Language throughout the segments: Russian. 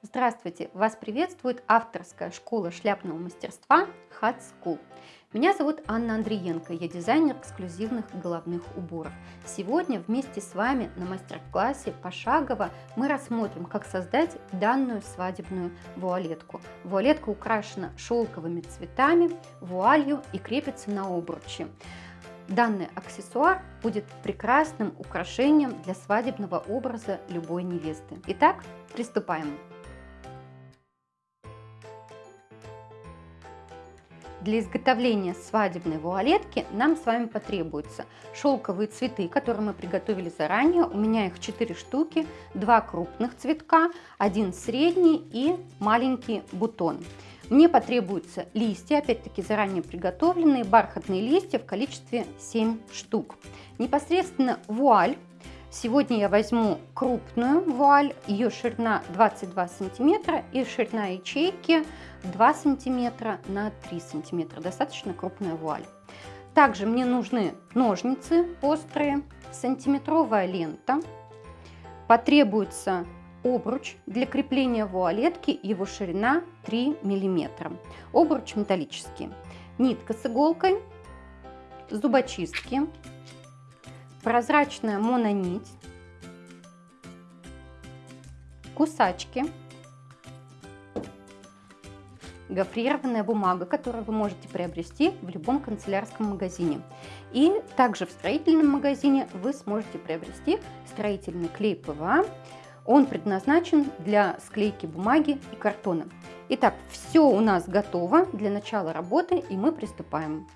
Здравствуйте! Вас приветствует авторская школа шляпного мастерства Hat School. Меня зовут Анна Андриенко, я дизайнер эксклюзивных головных уборов. Сегодня вместе с вами на мастер-классе пошагово мы рассмотрим, как создать данную свадебную вуалетку. Вуалетка украшена шелковыми цветами, вуалью и крепится на обручи. Данный аксессуар будет прекрасным украшением для свадебного образа любой невесты. Итак, приступаем! Для изготовления свадебной вуалетки нам с вами потребуются шелковые цветы, которые мы приготовили заранее. У меня их 4 штуки, 2 крупных цветка, один средний и маленький бутон. Мне потребуются листья, опять-таки заранее приготовленные, бархатные листья в количестве 7 штук. Непосредственно вуаль Сегодня я возьму крупную вуаль, ее ширина 22 сантиметра и ширина ячейки 2 сантиметра на 3 сантиметра. Достаточно крупная вуаль. Также мне нужны ножницы острые, сантиметровая лента. Потребуется обруч для крепления вуалетки, его ширина 3 миллиметра. Обруч металлический. Нитка с иголкой, зубочистки, прозрачная мононить, кусачки, гофрированная бумага, которую вы можете приобрести в любом канцелярском магазине. И также в строительном магазине вы сможете приобрести строительный клей ПВА. Он предназначен для склейки бумаги и картона. Итак, все у нас готово для начала работы и мы приступаем.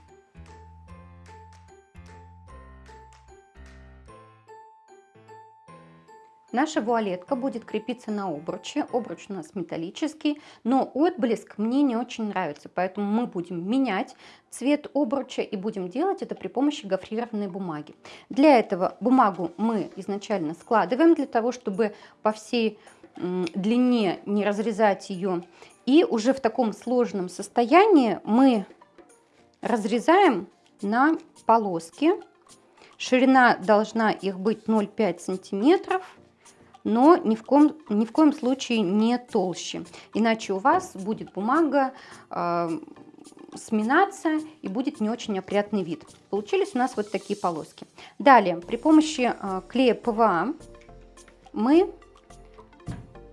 Наша вуалетка будет крепиться на обруче. Обруч у нас металлический, но отблеск мне не очень нравится, поэтому мы будем менять цвет обруча и будем делать это при помощи гофрированной бумаги. Для этого бумагу мы изначально складываем, для того, чтобы по всей длине не разрезать ее. И уже в таком сложном состоянии мы разрезаем на полоски. Ширина должна их быть 0,5 сантиметров но ни в, коем, ни в коем случае не толще. Иначе у вас будет бумага э, сминаться и будет не очень опрятный вид. Получились у нас вот такие полоски. Далее, при помощи э, клея ПВА мы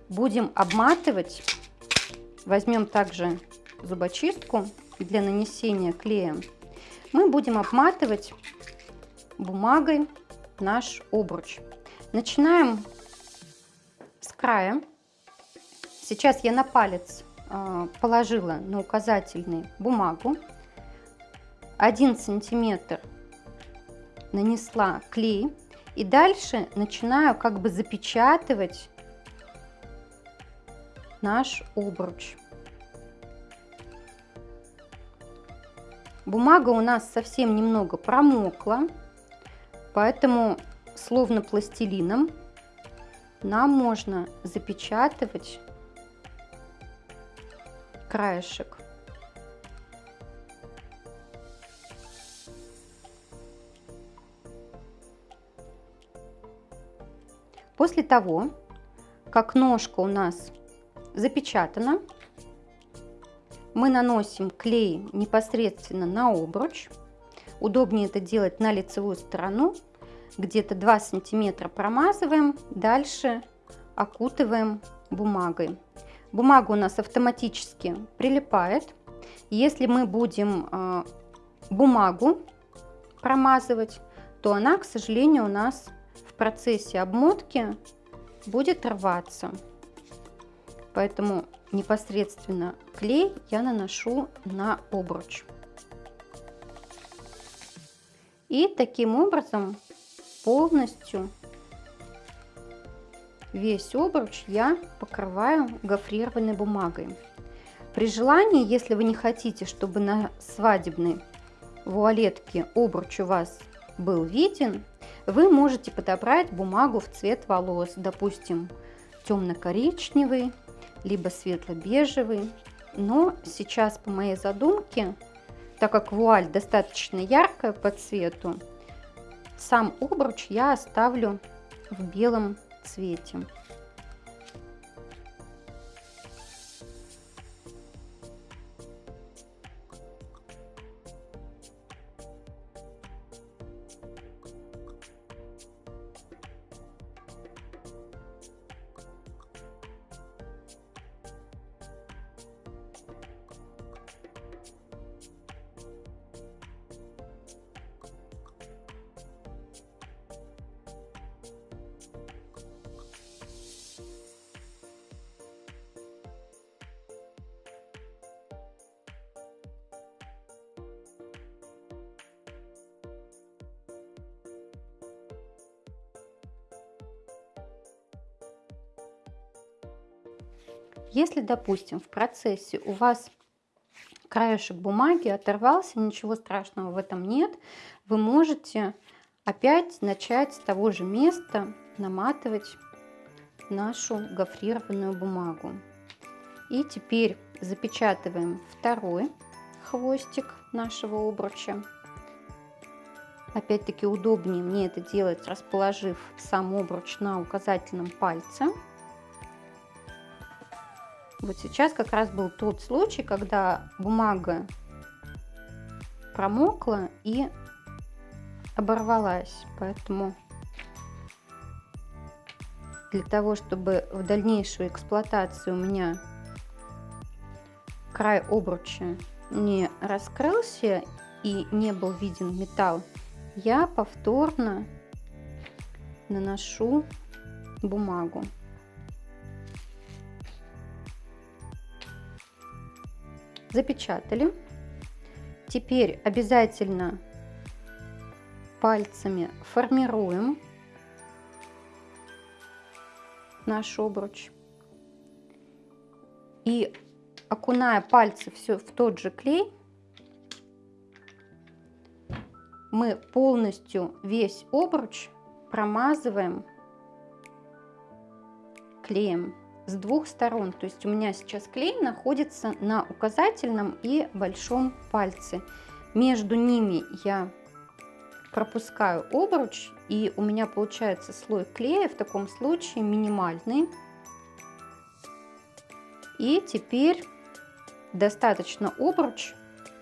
будем обматывать, возьмем также зубочистку для нанесения клея, мы будем обматывать бумагой наш обруч. Начинаем края. Сейчас я на палец а, положила на указательный бумагу. один сантиметр нанесла клей. И дальше начинаю как бы запечатывать наш обруч. Бумага у нас совсем немного промокла, поэтому словно пластилином нам можно запечатывать краешек. После того, как ножка у нас запечатана, мы наносим клей непосредственно на обруч. Удобнее это делать на лицевую сторону, где-то 2 сантиметра промазываем, дальше окутываем бумагой. Бумага у нас автоматически прилипает. Если мы будем э, бумагу промазывать, то она, к сожалению, у нас в процессе обмотки будет рваться. Поэтому непосредственно клей я наношу на обруч. И таким образом полностью весь обруч я покрываю гофрированной бумагой. При желании, если вы не хотите, чтобы на свадебной вуалетке обруч у вас был виден, вы можете подобрать бумагу в цвет волос, допустим, темно-коричневый, либо светло-бежевый. Но сейчас по моей задумке, так как вуаль достаточно яркая по цвету, сам обруч я оставлю в белом цвете. Допустим, в процессе у вас краешек бумаги оторвался, ничего страшного в этом нет, вы можете опять начать с того же места наматывать нашу гофрированную бумагу. И теперь запечатываем второй хвостик нашего обруча. Опять-таки удобнее мне это делать, расположив сам обруч на указательном пальце. Вот сейчас как раз был тот случай, когда бумага промокла и оборвалась. Поэтому для того, чтобы в дальнейшую эксплуатацию у меня край обруча не раскрылся и не был виден металл, я повторно наношу бумагу. Запечатали. Теперь обязательно пальцами формируем наш обруч. И окуная пальцы все в тот же клей, мы полностью весь обруч промазываем клеем с двух сторон. То есть у меня сейчас клей находится на указательном и большом пальце. Между ними я пропускаю обруч и у меня получается слой клея в таком случае минимальный. И теперь достаточно обруч,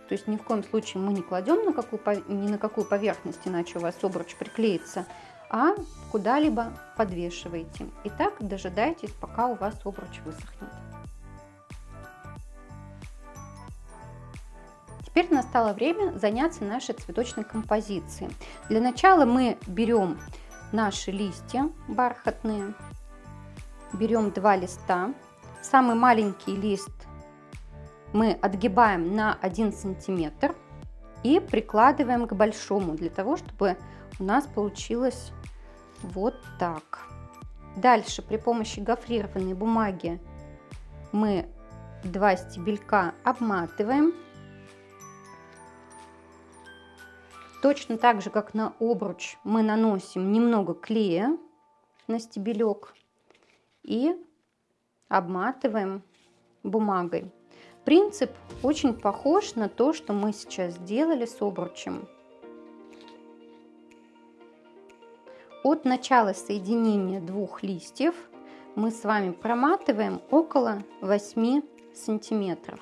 то есть ни в коем случае мы не кладем на какую, ни на какую поверхность, иначе у вас обруч приклеится, а куда-либо подвешиваете. И так дожидайтесь, пока у вас обруч высохнет. Теперь настало время заняться нашей цветочной композицией. Для начала мы берем наши листья бархатные, берем два листа. Самый маленький лист мы отгибаем на 1 сантиметр и прикладываем к большому, для того, чтобы у нас получилось вот так. Дальше при помощи гофрированной бумаги мы два стебелька обматываем. Точно так же, как на обруч, мы наносим немного клея на стебелек и обматываем бумагой. Принцип очень похож на то, что мы сейчас сделали с обручем. От начала соединения двух листьев мы с вами проматываем около 8 сантиметров.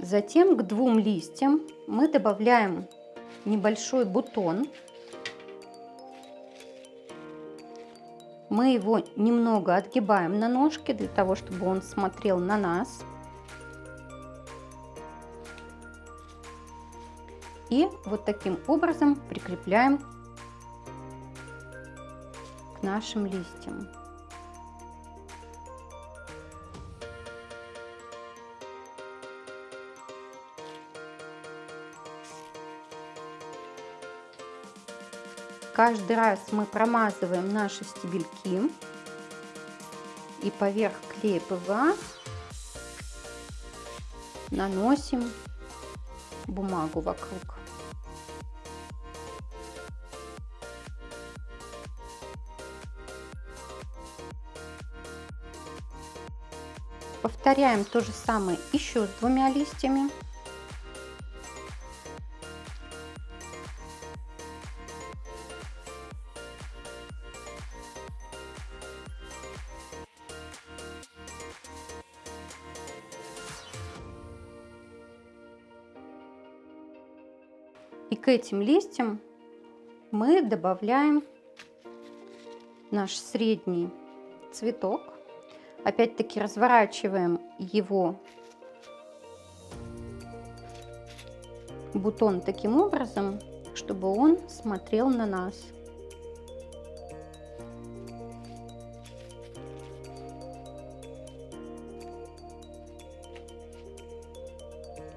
Затем к двум листьям мы добавляем небольшой бутон Мы его немного отгибаем на ножке для того, чтобы он смотрел на нас. И вот таким образом прикрепляем к нашим листьям. Каждый раз мы промазываем наши стебельки и поверх клея ПВА наносим бумагу вокруг. Повторяем то же самое еще с двумя листьями. И к этим листьям мы добавляем наш средний цветок. Опять-таки разворачиваем его бутон таким образом, чтобы он смотрел на нас.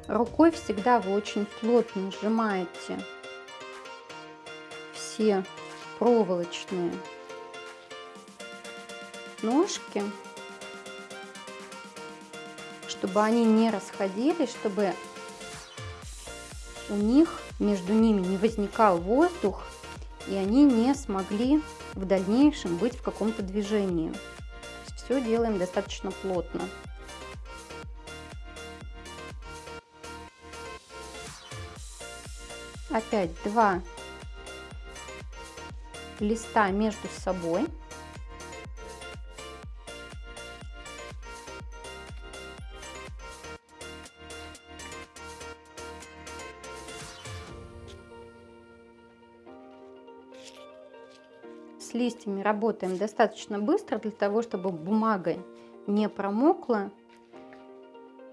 Рукой всегда вы очень плотно сжимаете все проволочные ножки, чтобы они не расходились, чтобы у них между ними не возникал воздух, и они не смогли в дальнейшем быть в каком-то движении. Все делаем достаточно плотно. Опять два листа между собой. Листьями работаем достаточно быстро для того, чтобы бумага не промокла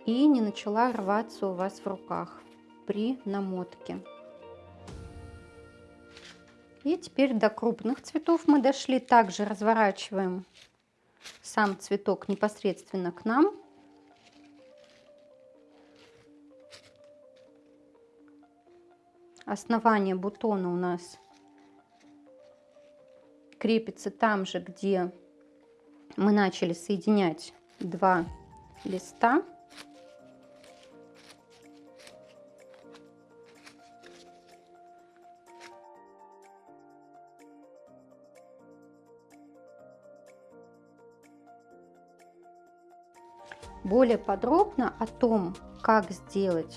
и не начала рваться у вас в руках при намотке. И теперь до крупных цветов мы дошли. Также разворачиваем сам цветок непосредственно к нам. Основание бутона у нас крепится там же, где мы начали соединять два листа. Более подробно о том, как сделать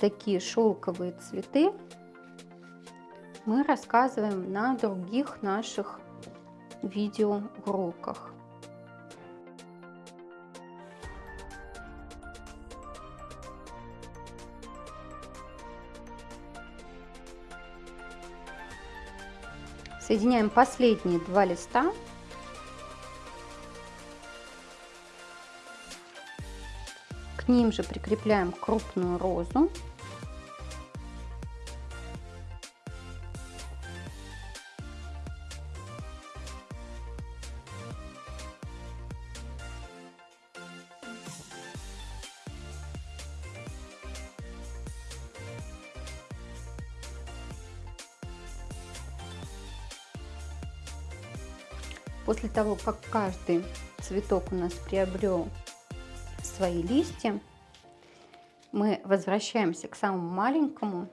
такие шелковые цветы, мы рассказываем на других наших видеоуроках. Соединяем последние два листа К ним же прикрепляем крупную розу. Того, как каждый цветок у нас приобрел свои листья, мы возвращаемся к самому маленькому.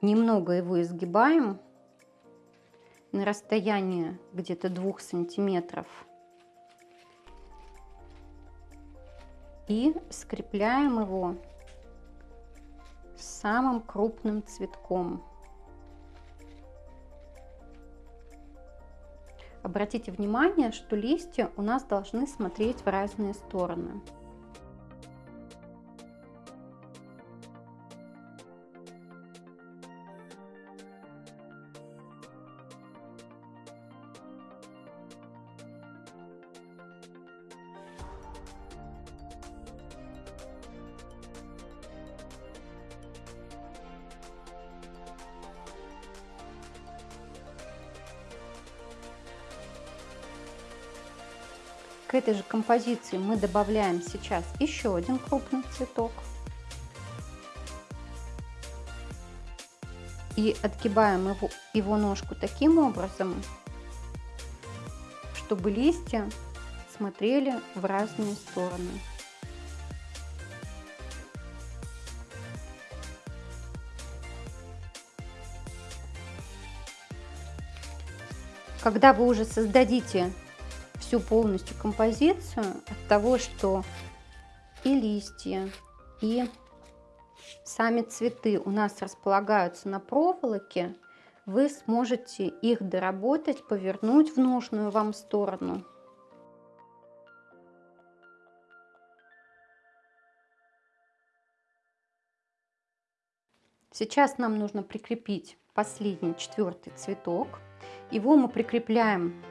Немного его изгибаем на расстояние где-то двух сантиметров. И скрепляем его самым крупным цветком. Обратите внимание, что листья у нас должны смотреть в разные стороны. Этой же композиции мы добавляем сейчас еще один крупный цветок. И отгибаем его, его ножку таким образом, чтобы листья смотрели в разные стороны. Когда вы уже создадите всю полностью композицию от того, что и листья, и сами цветы у нас располагаются на проволоке, вы сможете их доработать, повернуть в нужную вам сторону. Сейчас нам нужно прикрепить последний четвертый цветок. Его мы прикрепляем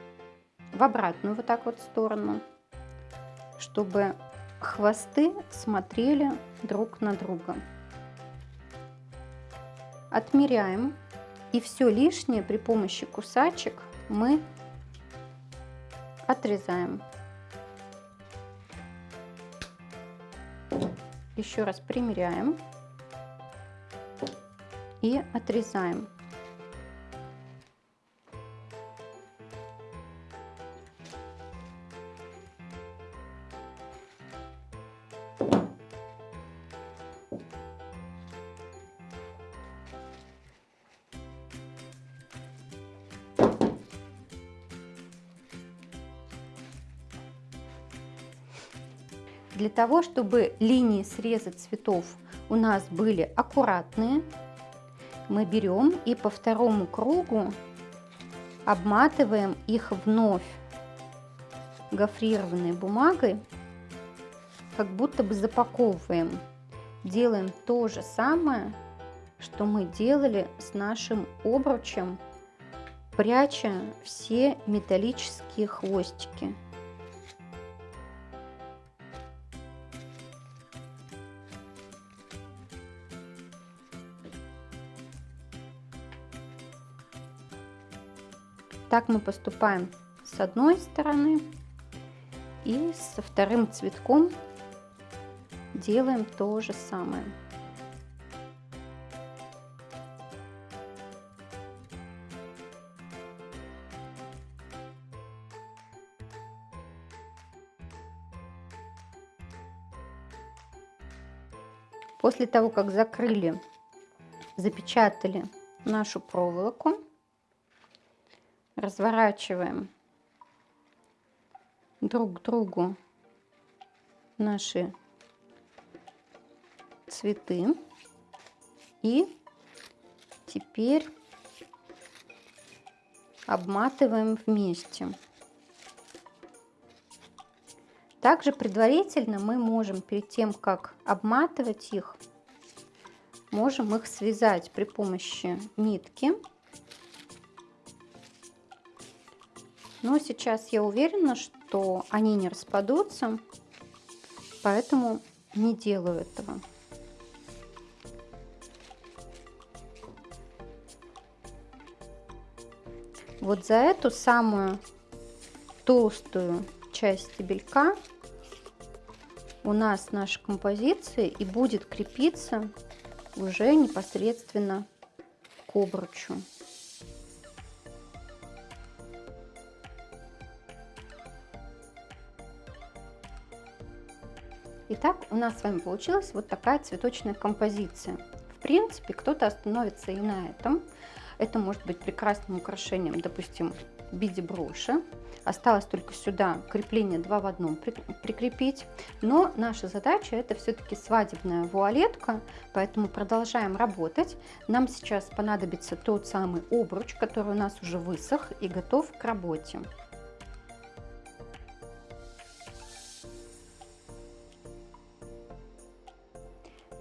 в обратную вот так вот сторону, чтобы хвосты смотрели друг на друга. Отмеряем и все лишнее при помощи кусачек мы отрезаем. Еще раз примеряем. и отрезаем. Того, чтобы линии среза цветов у нас были аккуратные, мы берем и по второму кругу обматываем их вновь гофрированной бумагой, как будто бы запаковываем. Делаем то же самое, что мы делали с нашим обручем, пряча все металлические хвостики. Так мы поступаем с одной стороны и со вторым цветком делаем то же самое. После того, как закрыли, запечатали нашу проволоку, разворачиваем друг к другу наши цветы и теперь обматываем вместе. Также предварительно мы можем перед тем, как обматывать их, можем их связать при помощи нитки Но сейчас я уверена, что они не распадутся, поэтому не делаю этого. Вот за эту самую толстую часть стебелька у нас наша композиция и будет крепиться уже непосредственно к обручу. Итак, у нас с вами получилась вот такая цветочная композиция. В принципе, кто-то остановится и на этом. Это может быть прекрасным украшением, допустим, в виде броши. Осталось только сюда крепление два в одном прикрепить. Но наша задача это все-таки свадебная вуалетка, поэтому продолжаем работать. Нам сейчас понадобится тот самый обруч, который у нас уже высох и готов к работе.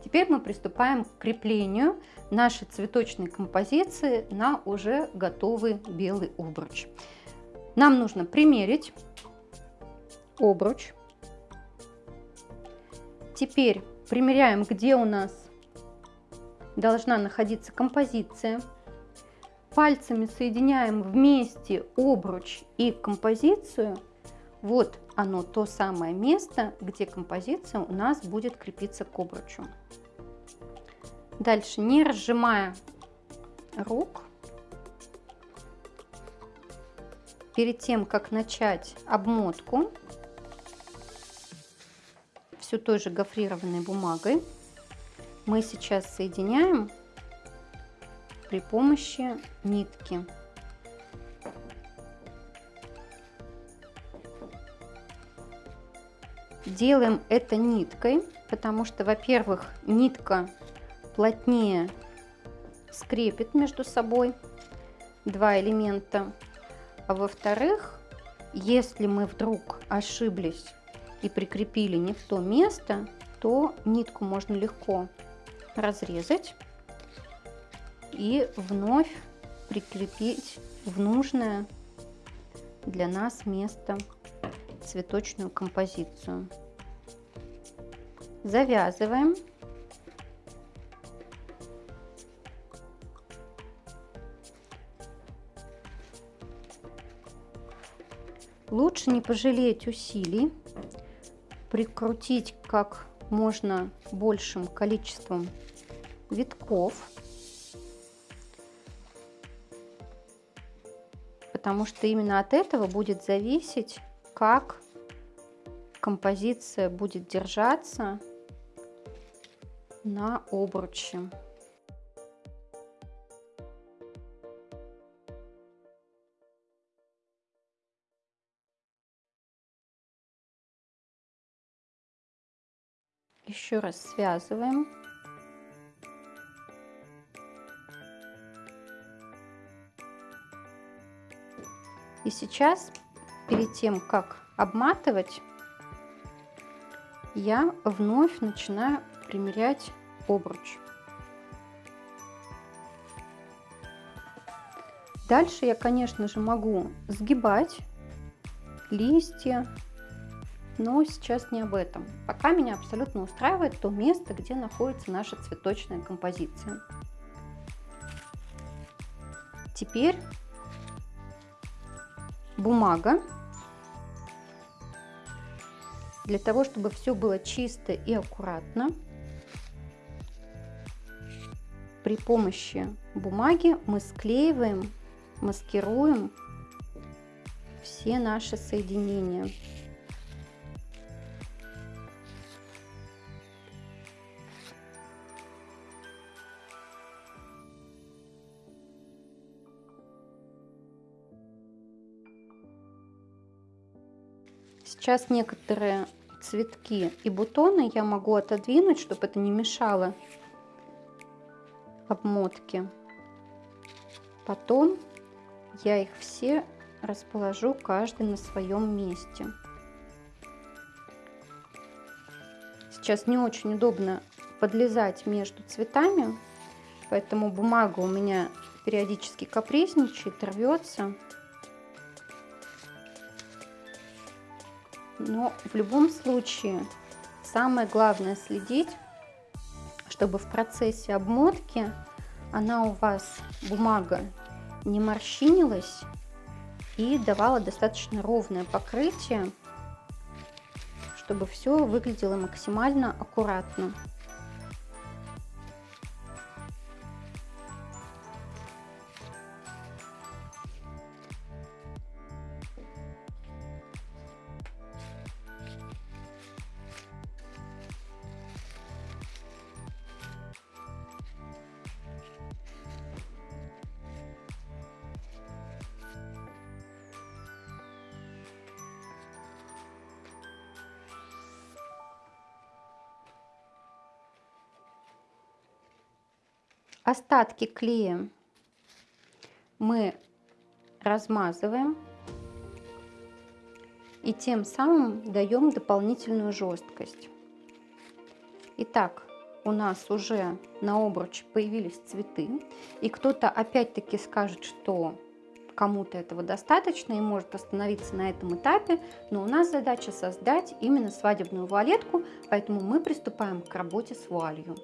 Теперь мы приступаем к креплению нашей цветочной композиции на уже готовый белый обруч. Нам нужно примерить обруч. Теперь примеряем, где у нас должна находиться композиция. Пальцами соединяем вместе обруч и композицию. Вот оно, то самое место, где композиция у нас будет крепиться к обручу. Дальше, не разжимая рук, перед тем, как начать обмотку, все той же гофрированной бумагой, мы сейчас соединяем при помощи нитки. Делаем это ниткой, потому что, во-первых, нитка плотнее скрепит между собой два элемента. А во-вторых, если мы вдруг ошиблись и прикрепили не в то место, то нитку можно легко разрезать и вновь прикрепить в нужное для нас место цветочную композицию завязываем. Лучше не пожалеть усилий, прикрутить как можно большим количеством витков, потому что именно от этого будет зависеть, как композиция будет держаться на обруче. Еще раз связываем. И сейчас, перед тем, как обматывать, я вновь начинаю примерять обруч. Дальше я, конечно же, могу сгибать листья, но сейчас не об этом. Пока меня абсолютно устраивает то место, где находится наша цветочная композиция. Теперь бумага. Для того, чтобы все было чисто и аккуратно, при помощи бумаги мы склеиваем, маскируем все наши соединения. Сейчас некоторые цветки и бутоны я могу отодвинуть, чтобы это не мешало обмотке. Потом я их все расположу каждый на своем месте. Сейчас не очень удобно подлезать между цветами, поэтому бумага у меня периодически капризничает, рвется. Но в любом случае самое главное следить, чтобы в процессе обмотки она у вас, бумага, не морщинилась и давала достаточно ровное покрытие, чтобы все выглядело максимально аккуратно. Остатки клея мы размазываем и тем самым даем дополнительную жесткость. Итак, у нас уже на обруч появились цветы, и кто-то опять-таки скажет, что кому-то этого достаточно и может остановиться на этом этапе, но у нас задача создать именно свадебную вуалетку, поэтому мы приступаем к работе с вуалью.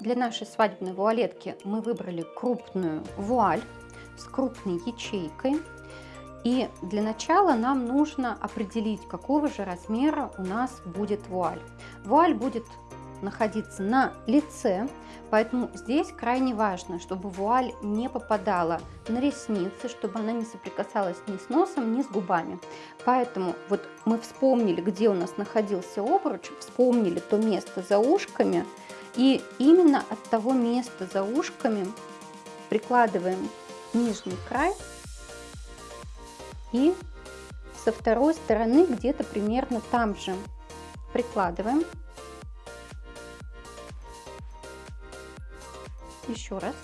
Для нашей свадебной вуалетки мы выбрали крупную вуаль с крупной ячейкой. И для начала нам нужно определить, какого же размера у нас будет вуаль. Вуаль будет находиться на лице, поэтому здесь крайне важно, чтобы вуаль не попадала на ресницы, чтобы она не соприкасалась ни с носом, ни с губами. Поэтому вот мы вспомнили, где у нас находился обруч, вспомнили то место за ушками, и именно от того места за ушками прикладываем нижний край и со второй стороны где-то примерно там же прикладываем. Еще раз.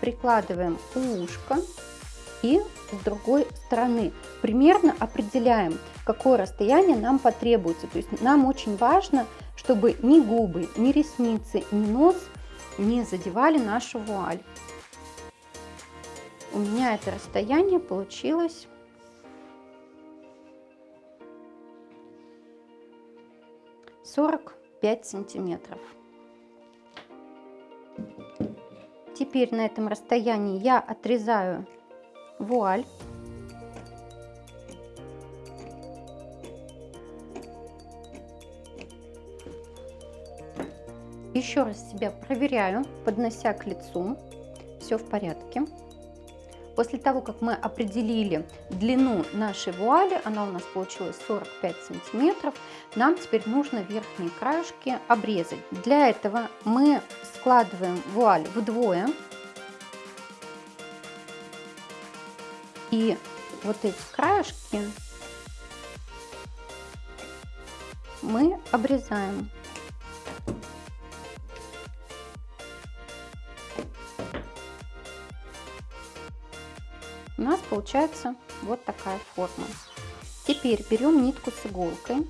Прикладываем у ушка и с другой стороны. Примерно определяем, какое расстояние нам потребуется. То есть нам очень важно чтобы ни губы, ни ресницы, ни нос не задевали нашу вуаль. У меня это расстояние получилось сорок пять сантиметров. Теперь на этом расстоянии я отрезаю вуаль. Еще раз себя проверяю, поднося к лицу. Все в порядке. После того, как мы определили длину нашей вуали, она у нас получилась 45 сантиметров, нам теперь нужно верхние краешки обрезать. Для этого мы складываем вуаль вдвое. И вот эти краешки мы обрезаем. Получается вот такая форма. Теперь берем нитку с иголкой.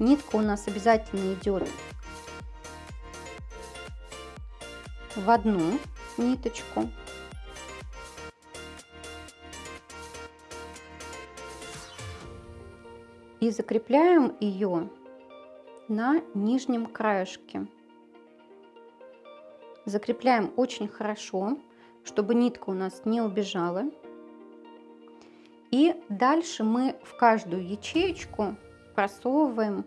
Нитка у нас обязательно идет в одну ниточку. И закрепляем ее на нижнем краешке. Закрепляем очень хорошо, чтобы нитка у нас не убежала. И дальше мы в каждую ячеечку просовываем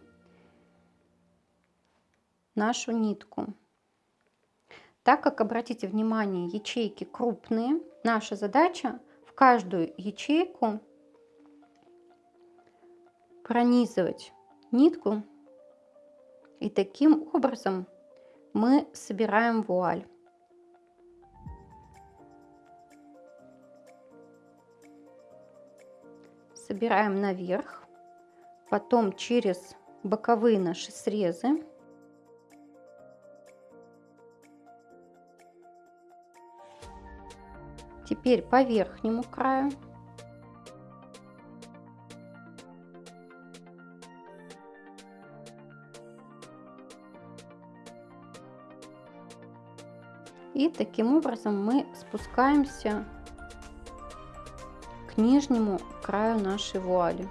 нашу нитку. Так как, обратите внимание, ячейки крупные, наша задача в каждую ячейку пронизывать нитку. И таким образом мы собираем вуаль. Собираем наверх, потом через боковые наши срезы. Теперь по верхнему краю. И таким образом мы спускаемся к нижнему краю нашей вуали.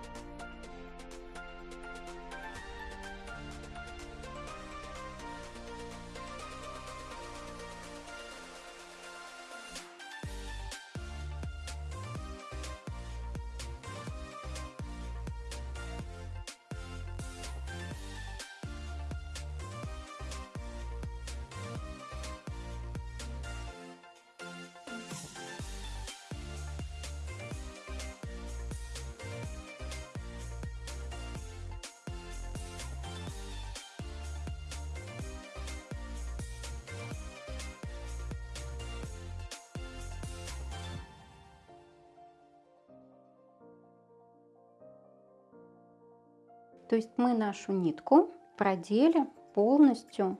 Нашу нитку продели полностью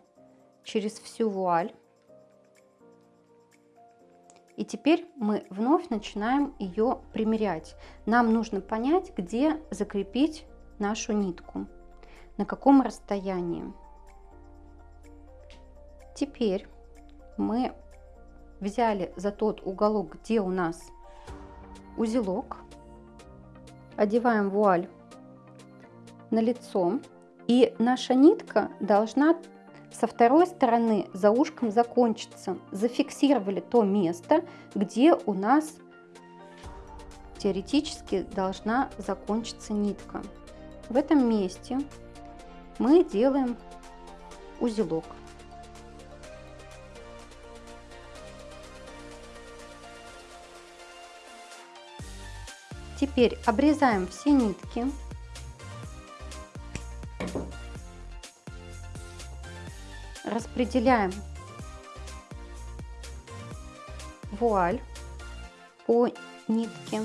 через всю вуаль. И теперь мы вновь начинаем ее примерять. Нам нужно понять, где закрепить нашу нитку, на каком расстоянии. Теперь мы взяли за тот уголок, где у нас узелок, одеваем вуаль на лицо. И наша нитка должна со второй стороны за ушком закончиться. Зафиксировали то место, где у нас теоретически должна закончиться нитка. В этом месте мы делаем узелок. Теперь обрезаем все нитки распределяем вуаль по нитке.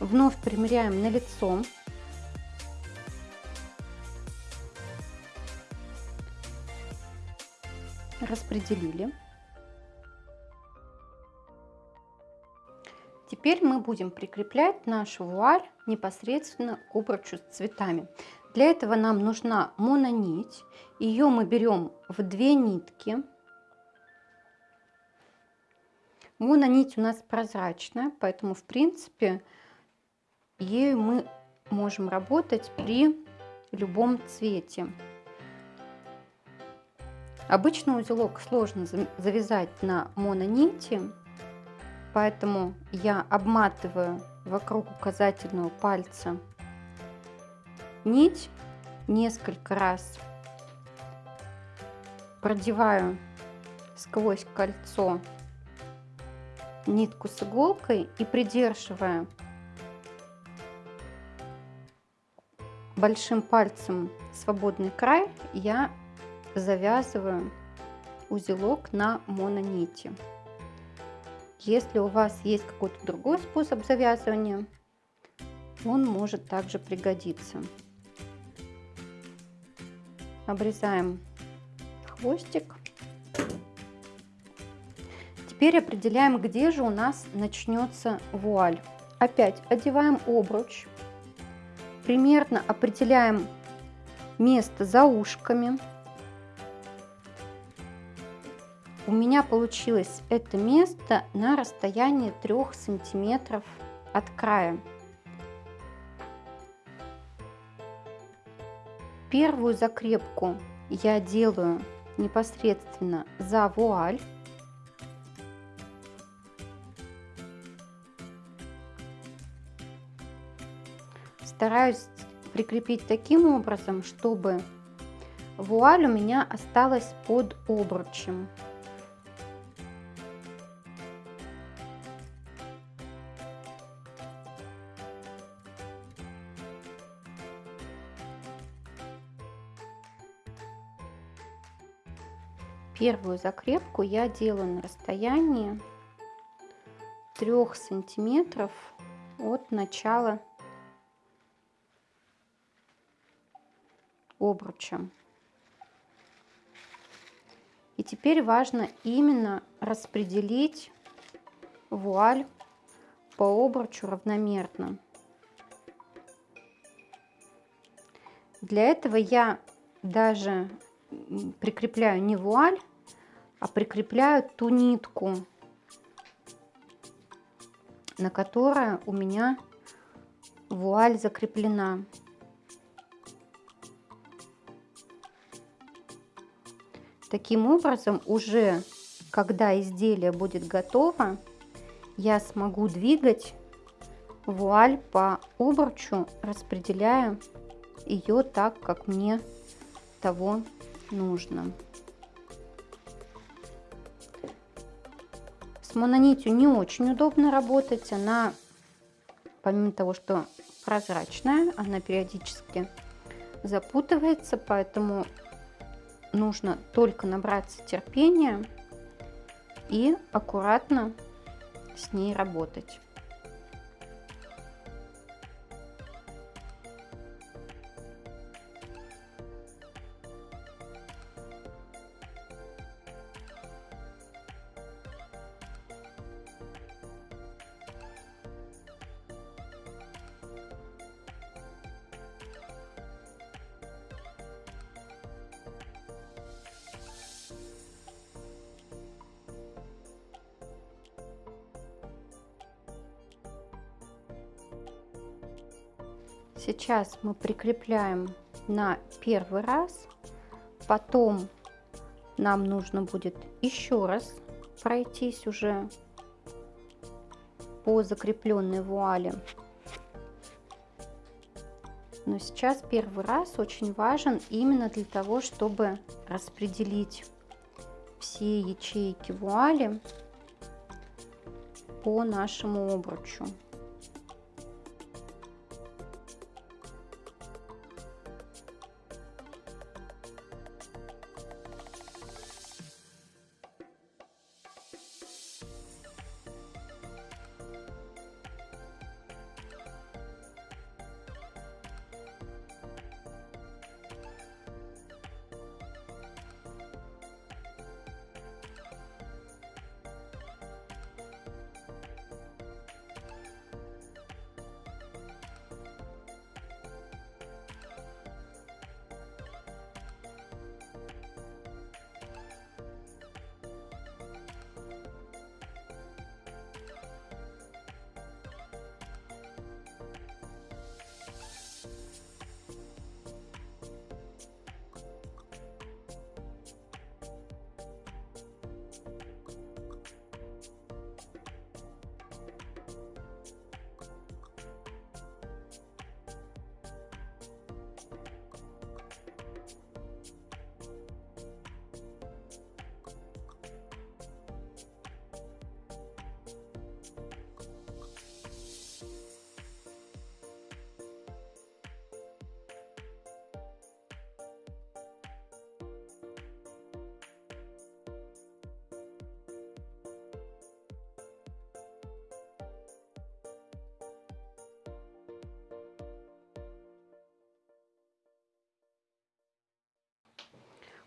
Вновь примеряем на лицо. Распределили. Теперь мы будем прикреплять нашу вуаль непосредственно к обручу с цветами. Для этого нам нужна мононить. Ее мы берем в две нитки. Мононить у нас прозрачная, поэтому в принципе ею мы можем работать при любом цвете. Обычно узелок сложно завязать на мононити, Поэтому я обматываю вокруг указательного пальца нить несколько раз, продеваю сквозь кольцо нитку с иголкой и придерживая большим пальцем свободный край, я завязываю узелок на мононити. Если у вас есть какой-то другой способ завязывания, он может также пригодиться. Обрезаем хвостик. Теперь определяем, где же у нас начнется вуаль. Опять одеваем обруч. Примерно определяем место за ушками. У меня получилось это место на расстоянии 3 сантиметров от края. Первую закрепку я делаю непосредственно за вуаль. Стараюсь прикрепить таким образом, чтобы вуаль у меня осталась под обручем. Первую закрепку я делаю на расстоянии 3 сантиметров от начала обруча. И теперь важно именно распределить вуаль по обручу равномерно. Для этого я даже прикрепляю не вуаль, а прикрепляю ту нитку, на которой у меня вуаль закреплена. Таким образом, уже когда изделие будет готово, я смогу двигать вуаль по обручу, распределяя ее так, как мне того нужно. С мононитью не очень удобно работать. Она, помимо того, что прозрачная, она периодически запутывается, поэтому нужно только набраться терпения и аккуратно с ней работать. Сейчас мы прикрепляем на первый раз, потом нам нужно будет еще раз пройтись уже по закрепленной вуале. Но сейчас первый раз очень важен именно для того, чтобы распределить все ячейки вуали по нашему обручу.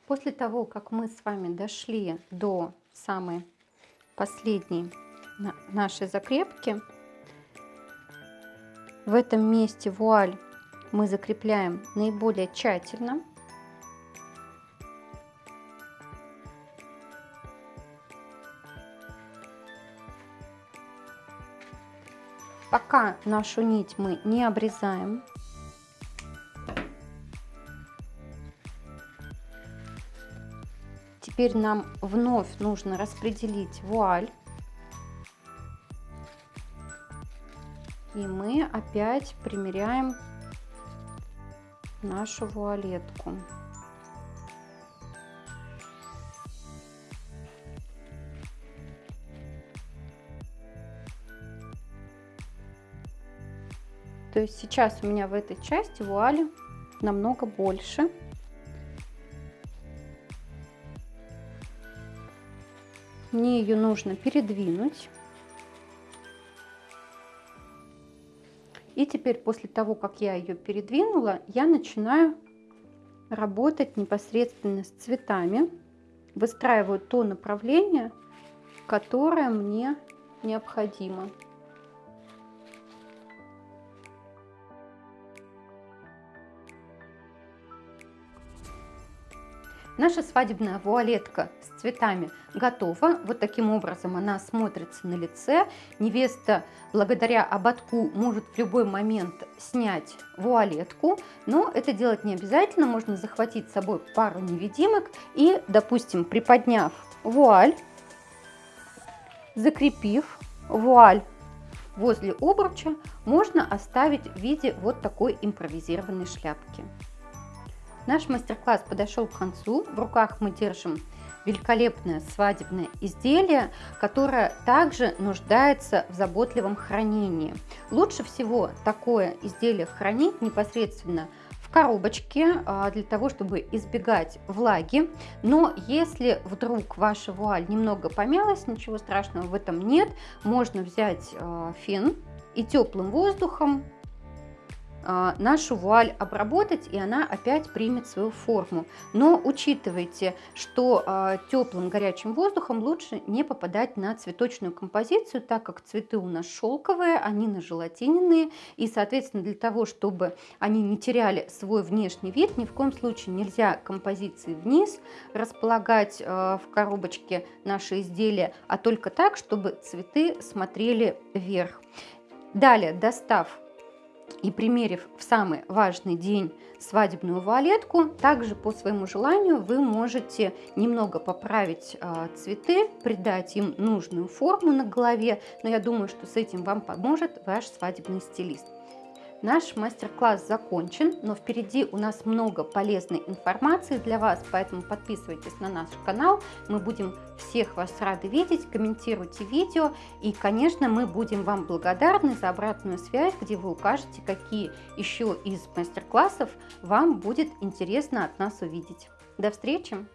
После того, как мы с вами дошли до самой последней нашей закрепки, в этом месте вуаль мы закрепляем наиболее тщательно. Пока нашу нить мы не обрезаем. Теперь нам вновь нужно распределить вуаль. И мы опять примеряем нашу вуалетку. То есть сейчас у меня в этой части вуали намного больше. Мне ее нужно передвинуть. И теперь после того, как я ее передвинула, я начинаю работать непосредственно с цветами. Выстраиваю то направление, которое мне необходимо. Наша свадебная вуалетка с цветами готова. Вот таким образом она смотрится на лице. Невеста благодаря ободку может в любой момент снять вуалетку, но это делать не обязательно. Можно захватить с собой пару невидимок и, допустим, приподняв вуаль, закрепив вуаль возле обруча, можно оставить в виде вот такой импровизированной шляпки. Наш мастер-класс подошел к концу. В руках мы держим великолепное свадебное изделие, которое также нуждается в заботливом хранении. Лучше всего такое изделие хранить непосредственно в коробочке а, для того, чтобы избегать влаги. Но если вдруг ваша вуаль немного помялась, ничего страшного в этом нет. Можно взять а, фен и теплым воздухом нашу вуаль обработать, и она опять примет свою форму. Но учитывайте, что а, теплым горячим воздухом лучше не попадать на цветочную композицию, так как цветы у нас шелковые, они на желатиненные, и, соответственно, для того, чтобы они не теряли свой внешний вид, ни в коем случае нельзя композиции вниз располагать а, в коробочке наши изделия, а только так, чтобы цветы смотрели вверх. Далее, достав и примерив в самый важный день свадебную вуалетку, также по своему желанию вы можете немного поправить э, цветы, придать им нужную форму на голове, но я думаю, что с этим вам поможет ваш свадебный стилист. Наш мастер-класс закончен, но впереди у нас много полезной информации для вас, поэтому подписывайтесь на наш канал. Мы будем всех вас рады видеть, комментируйте видео и, конечно, мы будем вам благодарны за обратную связь, где вы укажете, какие еще из мастер-классов вам будет интересно от нас увидеть. До встречи!